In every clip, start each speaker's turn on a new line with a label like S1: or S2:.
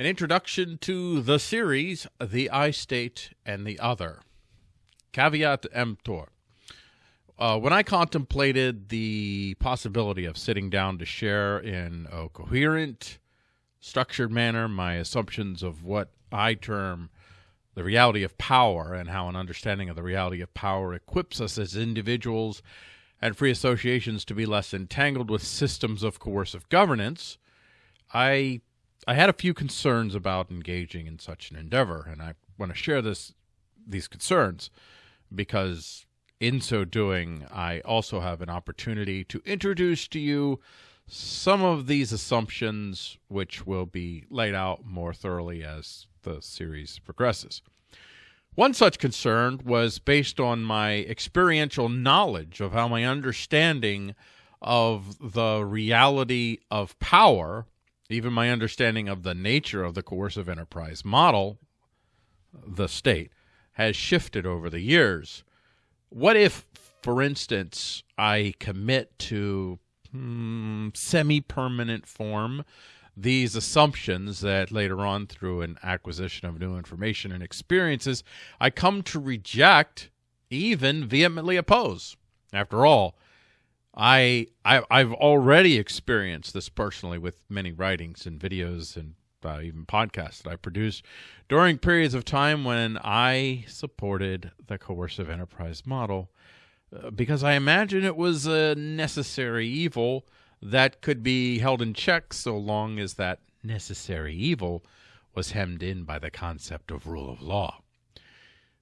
S1: An introduction to the series, The I State and the Other. Caveat emptor. Uh, when I contemplated the possibility of sitting down to share in a coherent, structured manner my assumptions of what I term the reality of power and how an understanding of the reality of power equips us as individuals and free associations to be less entangled with systems of coercive governance, I I had a few concerns about engaging in such an endeavor, and I want to share this these concerns because in so doing, I also have an opportunity to introduce to you some of these assumptions, which will be laid out more thoroughly as the series progresses. One such concern was based on my experiential knowledge of how my understanding of the reality of power even my understanding of the nature of the coercive enterprise model, the state, has shifted over the years. What if, for instance, I commit to hmm, semi permanent form these assumptions that later on, through an acquisition of new information and experiences, I come to reject, even vehemently oppose? After all, I, I I've already experienced this personally with many writings and videos and uh, even podcasts that I produced during periods of time when I supported the coercive enterprise model uh, because I imagine it was a necessary evil that could be held in check so long as that necessary evil was hemmed in by the concept of rule of law.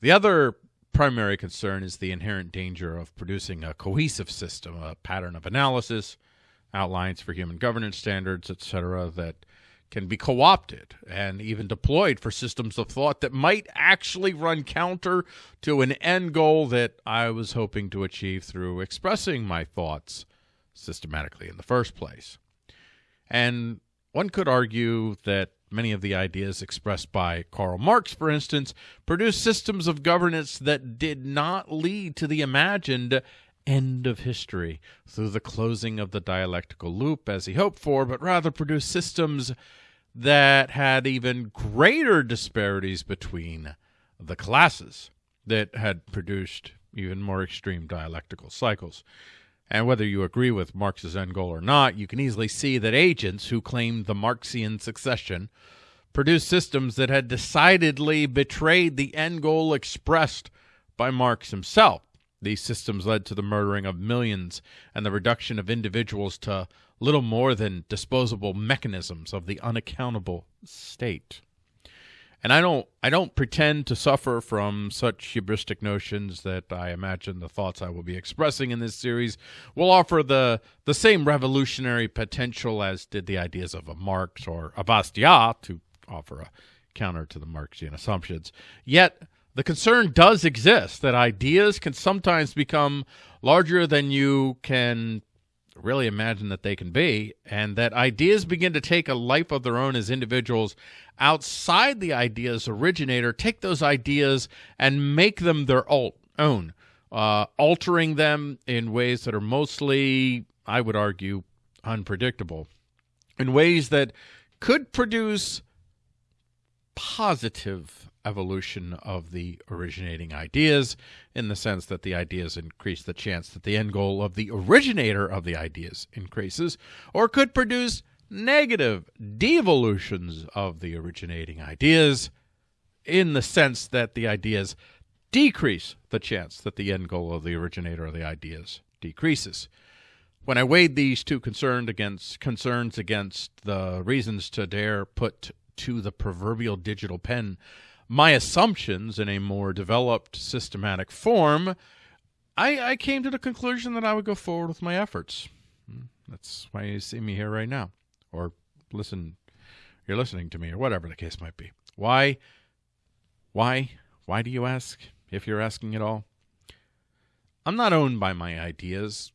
S1: The other primary concern is the inherent danger of producing a cohesive system, a pattern of analysis, outlines for human governance standards, etc., that can be co opted and even deployed for systems of thought that might actually run counter to an end goal that I was hoping to achieve through expressing my thoughts systematically in the first place. And one could argue that Many of the ideas expressed by Karl Marx, for instance, produced systems of governance that did not lead to the imagined end of history through the closing of the dialectical loop as he hoped for, but rather produced systems that had even greater disparities between the classes that had produced even more extreme dialectical cycles. And whether you agree with Marx's end goal or not, you can easily see that agents who claimed the Marxian succession produced systems that had decidedly betrayed the end goal expressed by Marx himself. These systems led to the murdering of millions and the reduction of individuals to little more than disposable mechanisms of the unaccountable state. And I don't I don't pretend to suffer from such hubristic notions that I imagine the thoughts I will be expressing in this series will offer the the same revolutionary potential as did the ideas of a Marx or a Bastiat to offer a counter to the Marxian assumptions. Yet the concern does exist that ideas can sometimes become larger than you can really imagine that they can be, and that ideas begin to take a life of their own as individuals outside the idea's originator, take those ideas and make them their own, uh, altering them in ways that are mostly, I would argue, unpredictable, in ways that could produce positive evolution of the originating ideas in the sense that the ideas increase the chance that the end goal of the originator of the ideas increases, or could produce negative devolutions of the originating ideas in the sense that the ideas decrease the chance that the end goal of the originator of the ideas decreases. When I weighed these two concerns against concerns against the reasons to dare put to the proverbial digital pen my assumptions in a more developed systematic form, I, I came to the conclusion that I would go forward with my efforts. Hmm, that's why you see me here right now, or listen, you're listening to me, or whatever the case might be. Why? Why? Why do you ask? If you're asking at all, I'm not owned by my ideas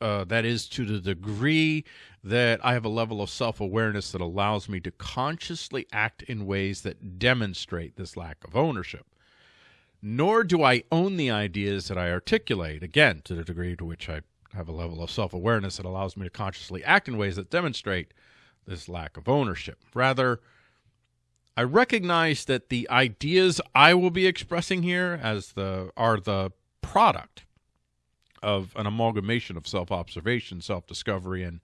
S1: uh, that is to the degree that I have a level of self awareness that allows me to consciously act in ways that demonstrate this lack of ownership. Nor do I own the ideas that I articulate, again, to the degree to which I have a level of self awareness that allows me to consciously act in ways that demonstrate this lack of ownership. Rather, I recognize that the ideas I will be expressing here as the are the product of an amalgamation of self-observation, self-discovery and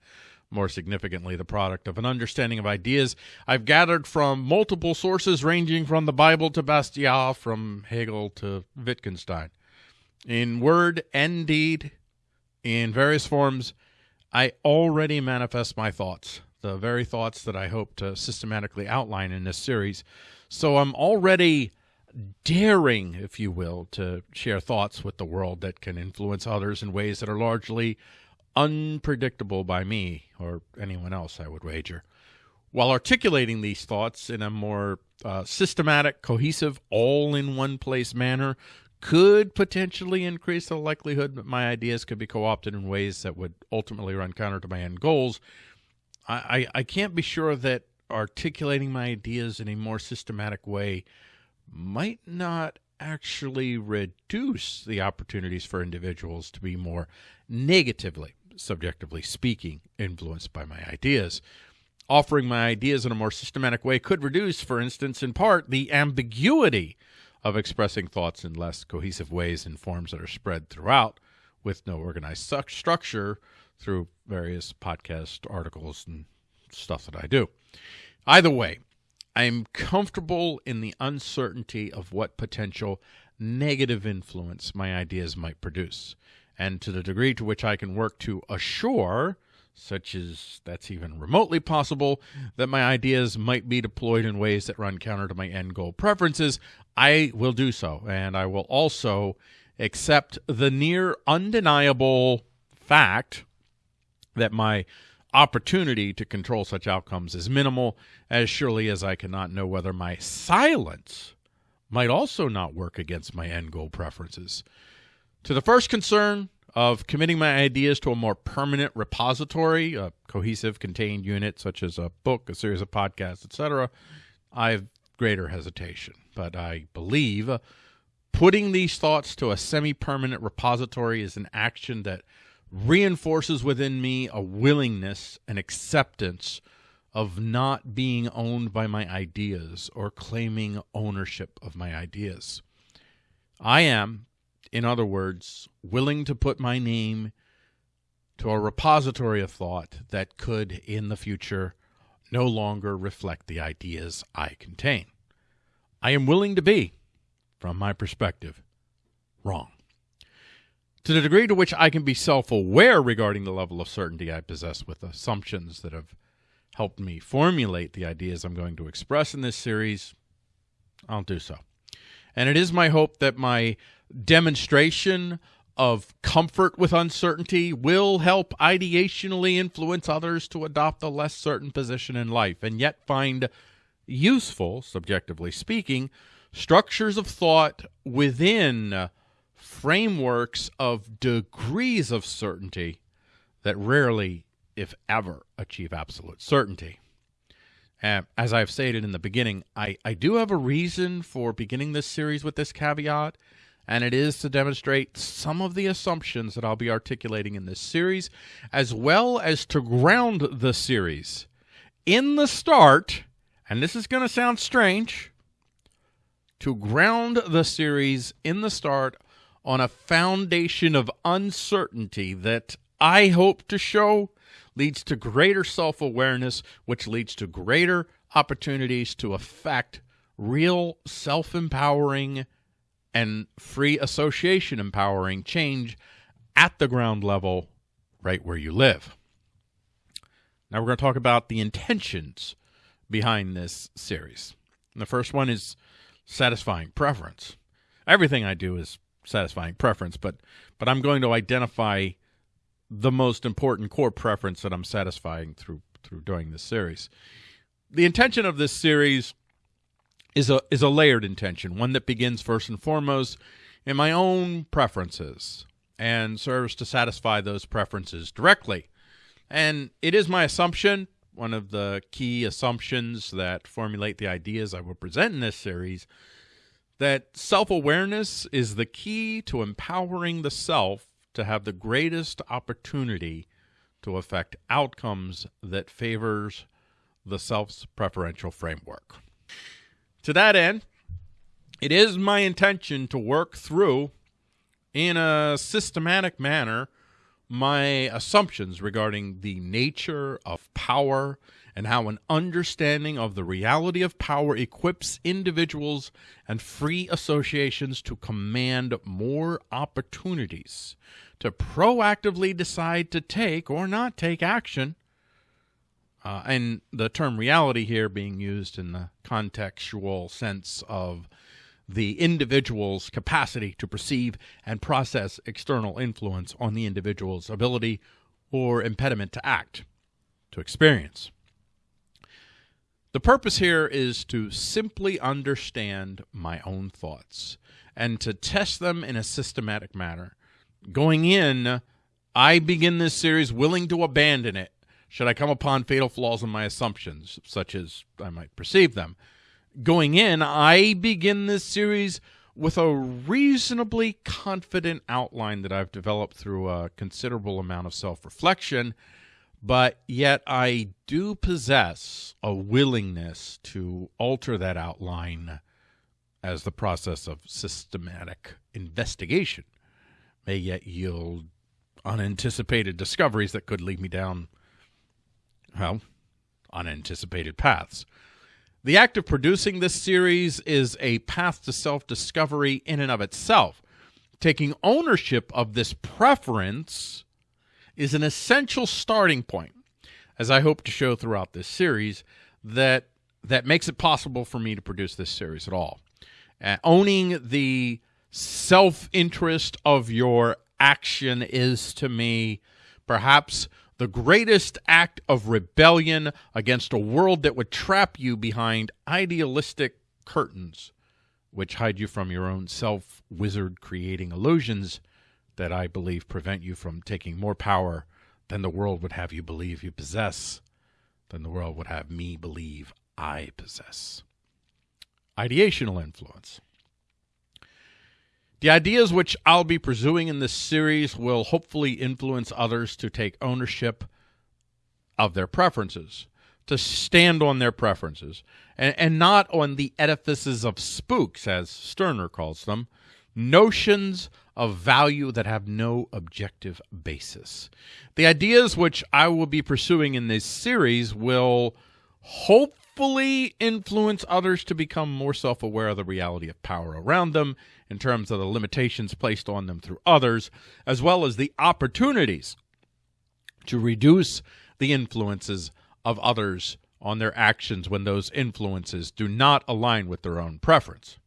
S1: more significantly the product of an understanding of ideas I've gathered from multiple sources ranging from the Bible to Bastiat, from Hegel to Wittgenstein. In word and deed, in various forms, I already manifest my thoughts, the very thoughts that I hope to systematically outline in this series. So I'm already daring, if you will, to share thoughts with the world that can influence others in ways that are largely unpredictable by me or anyone else, I would wager. While articulating these thoughts in a more uh, systematic, cohesive, all in one place manner could potentially increase the likelihood that my ideas could be co opted in ways that would ultimately run counter to my end goals. I, I, I can't be sure that articulating my ideas in a more systematic way might not actually reduce the opportunities for individuals to be more negatively, subjectively speaking, influenced by my ideas. Offering my ideas in a more systematic way could reduce, for instance, in part, the ambiguity of expressing thoughts in less cohesive ways in forms that are spread throughout with no organized structure through various podcast articles and stuff that I do. Either way, I'm comfortable in the uncertainty of what potential negative influence my ideas might produce. And to the degree to which I can work to assure, such as that's even remotely possible, that my ideas might be deployed in ways that run counter to my end goal preferences, I will do so. And I will also accept the near undeniable fact that my opportunity to control such outcomes is minimal, as surely as I cannot know whether my silence might also not work against my end goal preferences. To the first concern of committing my ideas to a more permanent repository, a cohesive contained unit such as a book, a series of podcasts, etc., I have greater hesitation. But I believe putting these thoughts to a semi permanent repository is an action that reinforces within me a willingness and acceptance of not being owned by my ideas or claiming ownership of my ideas. I am, in other words, willing to put my name to a repository of thought that could, in the future, no longer reflect the ideas I contain. I am willing to be, from my perspective, wrong. To the degree to which I can be self aware regarding the level of certainty I possess with assumptions that have helped me formulate the ideas I'm going to express in this series, I'll do so. And it is my hope that my demonstration of comfort with uncertainty will help ideationally influence others to adopt a less certain position in life and yet find useful, subjectively speaking, structures of thought within frameworks of degrees of certainty that rarely, if ever, achieve absolute certainty. Uh, as I've stated in the beginning, I, I do have a reason for beginning this series with this caveat, and it is to demonstrate some of the assumptions that I'll be articulating in this series, as well as to ground the series in the start, and this is going to sound strange, to ground the series in the start on a foundation of uncertainty that I hope to show leads to greater self awareness, which leads to greater opportunities to affect real self empowering and free association empowering change at the ground level, right where you live. Now, we're going to talk about the intentions behind this series. And the first one is satisfying preference. Everything I do is satisfying preference, but but I'm going to identify the most important core preference that I'm satisfying through through doing this series. The intention of this series is a is a layered intention, one that begins first and foremost in my own preferences and serves to satisfy those preferences directly. And it is my assumption, one of the key assumptions that formulate the ideas I will present in this series, that self awareness is the key to empowering the self to have the greatest opportunity to affect outcomes that favors the self's preferential framework. To that end, it is my intention to work through, in a systematic manner, my assumptions regarding the nature of power and how an understanding of the reality of power equips individuals and free associations to command more opportunities to proactively decide to take or not take action. Uh, and the term reality here being used in the contextual sense of the individual's capacity to perceive and process external influence on the individual's ability or impediment to act, to experience. The purpose here is to simply understand my own thoughts and to test them in a systematic manner. Going in, I begin this series willing to abandon it should I come upon fatal flaws in my assumptions, such as I might perceive them. Going in, I begin this series with a reasonably confident outline that I've developed through a considerable amount of self reflection but yet I do possess a willingness to alter that outline as the process of systematic investigation may yet yield unanticipated discoveries that could lead me down, well, unanticipated paths. The act of producing this series is a path to self discovery in and of itself. Taking ownership of this preference is an essential starting point, as I hope to show throughout this series, that that makes it possible for me to produce this series at all. Uh, owning the self interest of your action is to me perhaps the greatest act of rebellion against a world that would trap you behind idealistic curtains which hide you from your own self wizard creating illusions that I believe prevent you from taking more power than the world would have you believe you possess, than the world would have me believe I possess. Ideational influence. The ideas which I'll be pursuing in this series will hopefully influence others to take ownership of their preferences, to stand on their preferences, and, and not on the edifices of spooks, as Stirner calls them, notions of value that have no objective basis. The ideas which I will be pursuing in this series will hopefully influence others to become more self aware of the reality of power around them in terms of the limitations placed on them through others, as well as the opportunities to reduce the influences of others on their actions when those influences do not align with their own preference.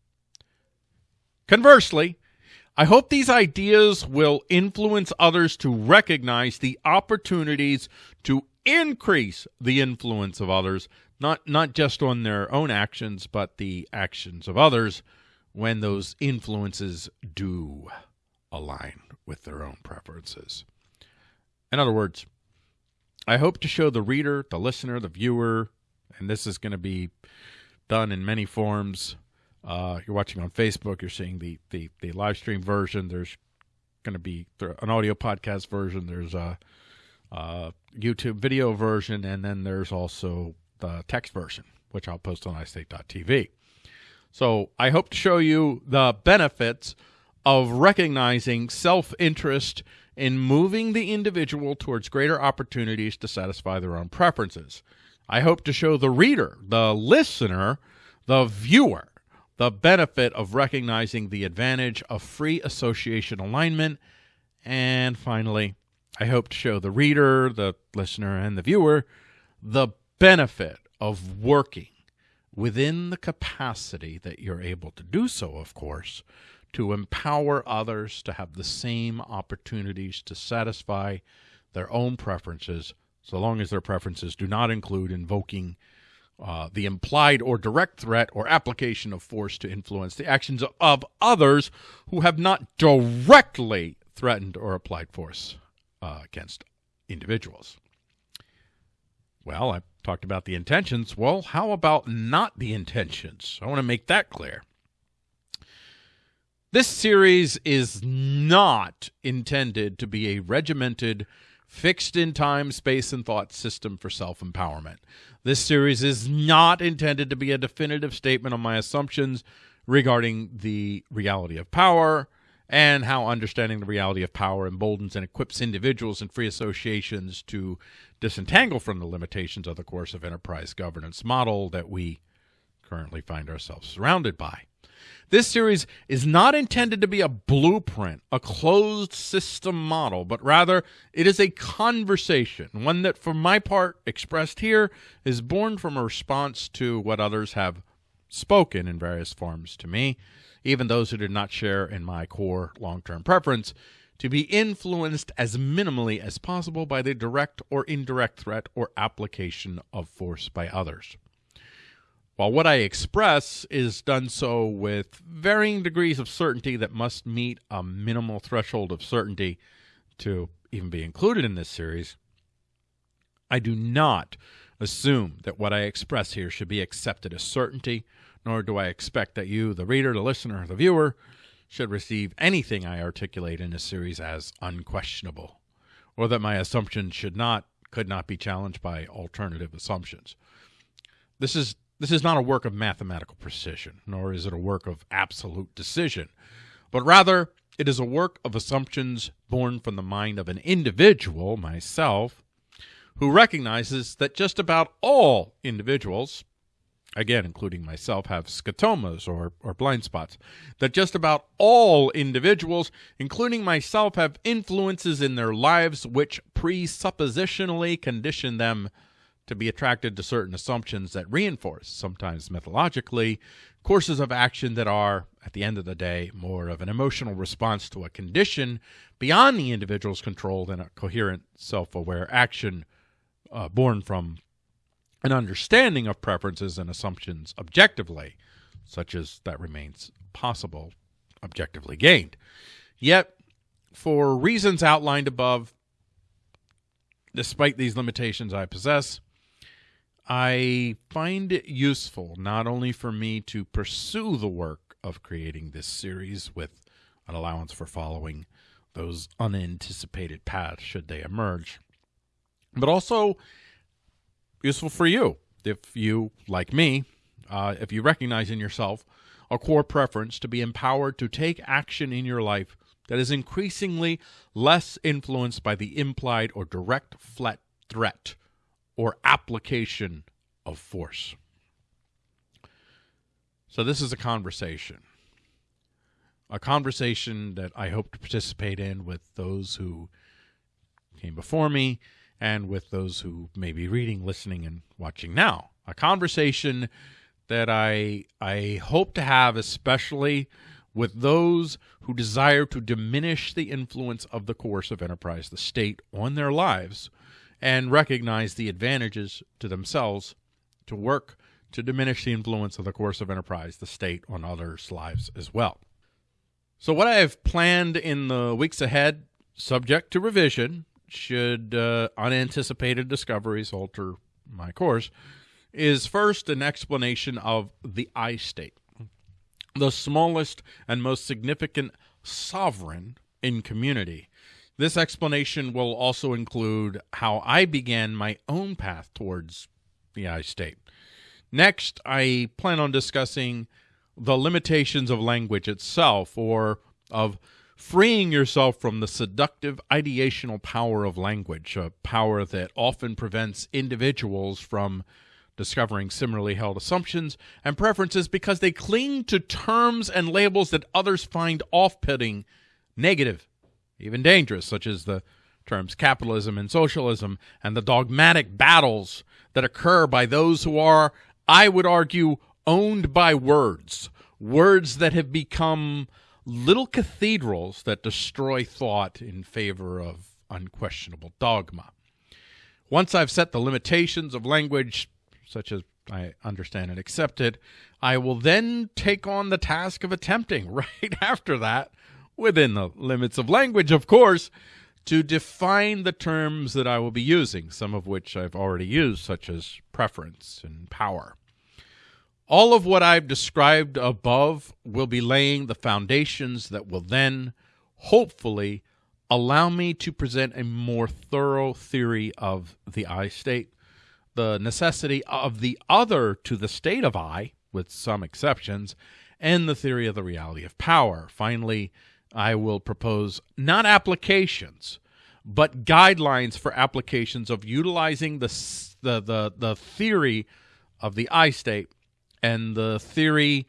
S1: Conversely, I hope these ideas will influence others to recognize the opportunities to increase the influence of others, not, not just on their own actions, but the actions of others when those influences do align with their own preferences. In other words, I hope to show the reader, the listener, the viewer, and this is going to be done in many forms uh, you're watching on Facebook, you're seeing the, the, the live stream version. There's going to be an audio podcast version. There's a, a, YouTube video version, and then there's also the text version, which I'll post on iState.tv. So I hope to show you the benefits of recognizing self interest in moving the individual towards greater opportunities to satisfy their own preferences. I hope to show the reader, the listener, the viewer, the benefit of recognizing the advantage of free association alignment. And finally, I hope to show the reader, the listener, and the viewer the benefit of working within the capacity that you're able to do so, of course, to empower others to have the same opportunities to satisfy their own preferences, so long as their preferences do not include invoking uh, the implied or direct threat or application of force to influence the actions of others who have not directly threatened or applied force uh, against individuals. Well, I talked about the intentions. Well, how about not the intentions? I want to make that clear. This series is not intended to be a regimented fixed in time, space, and thought system for self empowerment. This series is not intended to be a definitive statement on my assumptions regarding the reality of power and how understanding the reality of power emboldens and equips individuals and free associations to disentangle from the limitations of the coercive enterprise governance model that we currently find ourselves surrounded by. This series is not intended to be a blueprint, a closed system model, but rather it is a conversation, one that, for my part, expressed here, is born from a response to what others have spoken in various forms to me, even those who did not share in my core long term preference to be influenced as minimally as possible by the direct or indirect threat or application of force by others. While what I express is done so with varying degrees of certainty that must meet a minimal threshold of certainty to even be included in this series, I do not assume that what I express here should be accepted as certainty, nor do I expect that you, the reader, the listener, the viewer, should receive anything I articulate in this series as unquestionable, or that my assumptions should not, could not be challenged by alternative assumptions. This is this is not a work of mathematical precision, nor is it a work of absolute decision, but rather it is a work of assumptions born from the mind of an individual, myself, who recognizes that just about all individuals, again, including myself, have scotomas or, or blind spots, that just about all individuals, including myself, have influences in their lives which presuppositionally condition them to be attracted to certain assumptions that reinforce, sometimes mythologically, courses of action that are, at the end of the day, more of an emotional response to a condition beyond the individual's control than a coherent, self aware action uh, born from an understanding of preferences and assumptions objectively, such as that remains possible, objectively gained. Yet, for reasons outlined above, despite these limitations I possess, I find it useful not only for me to pursue the work of creating this series with an allowance for following those unanticipated paths should they emerge, but also useful for you. If you, like me, uh, if you recognize in yourself a core preference to be empowered to take action in your life that is increasingly less influenced by the implied or direct threat or application of force. So, this is a conversation. A conversation that I hope to participate in with those who came before me and with those who may be reading, listening, and watching now. A conversation that I, I hope to have, especially with those who desire to diminish the influence of the coercive enterprise, the state, on their lives and recognize the advantages to themselves to work to diminish the influence of the coercive enterprise, the state, on others' lives as well. So, what I have planned in the weeks ahead, subject to revision, should uh, unanticipated discoveries alter my course, is first an explanation of the I state, the smallest and most significant sovereign in community this explanation will also include how I began my own path towards the I state. Next, I plan on discussing the limitations of language itself or of freeing yourself from the seductive ideational power of language, a power that often prevents individuals from discovering similarly held assumptions and preferences because they cling to terms and labels that others find off putting, negative, even dangerous, such as the terms capitalism and socialism, and the dogmatic battles that occur by those who are, I would argue, owned by words, words that have become little cathedrals that destroy thought in favor of unquestionable dogma. Once I've set the limitations of language, such as I understand and accept it, I will then take on the task of attempting, right after that, within the limits of language, of course, to define the terms that I will be using, some of which I've already used, such as preference and power. All of what I've described above will be laying the foundations that will then, hopefully, allow me to present a more thorough theory of the I state, the necessity of the other to the state of I, with some exceptions, and the theory of the reality of power. Finally, I will propose not applications, but guidelines for applications of utilizing the the the, the theory of the I state and the theory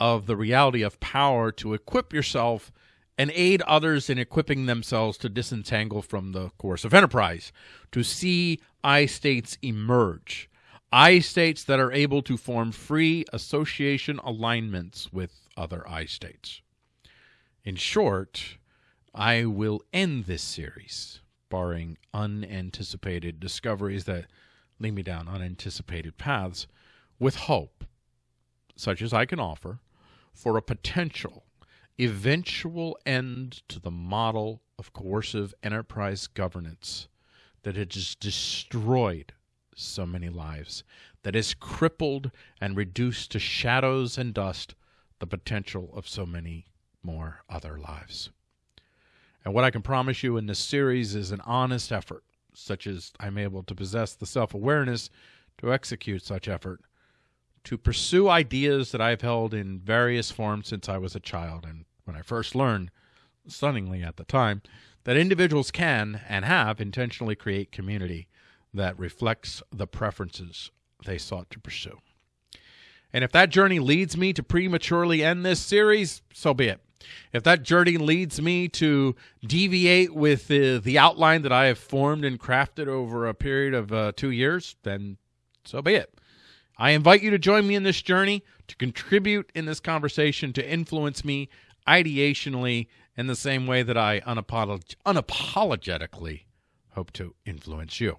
S1: of the reality of power to equip yourself and aid others in equipping themselves to disentangle from the coercive enterprise, to see I states emerge. I states that are able to form free association alignments with other I states. In short, I will end this series, barring unanticipated discoveries that lead me down unanticipated paths, with hope, such as I can offer, for a potential eventual end to the model of coercive enterprise governance that has destroyed so many lives, that has crippled and reduced to shadows and dust the potential of so many more other lives. And what I can promise you in this series is an honest effort, such as I'm able to possess the self awareness to execute such effort, to pursue ideas that I've held in various forms since I was a child, and when I first learned, stunningly at the time, that individuals can and have intentionally create community that reflects the preferences they sought to pursue. And if that journey leads me to prematurely end this series, so be it. If that journey leads me to deviate with the, the outline that I have formed and crafted over a period of uh, two years, then so be it. I invite you to join me in this journey, to contribute in this conversation, to influence me ideationally in the same way that I unapolog- unapologetically hope to influence you.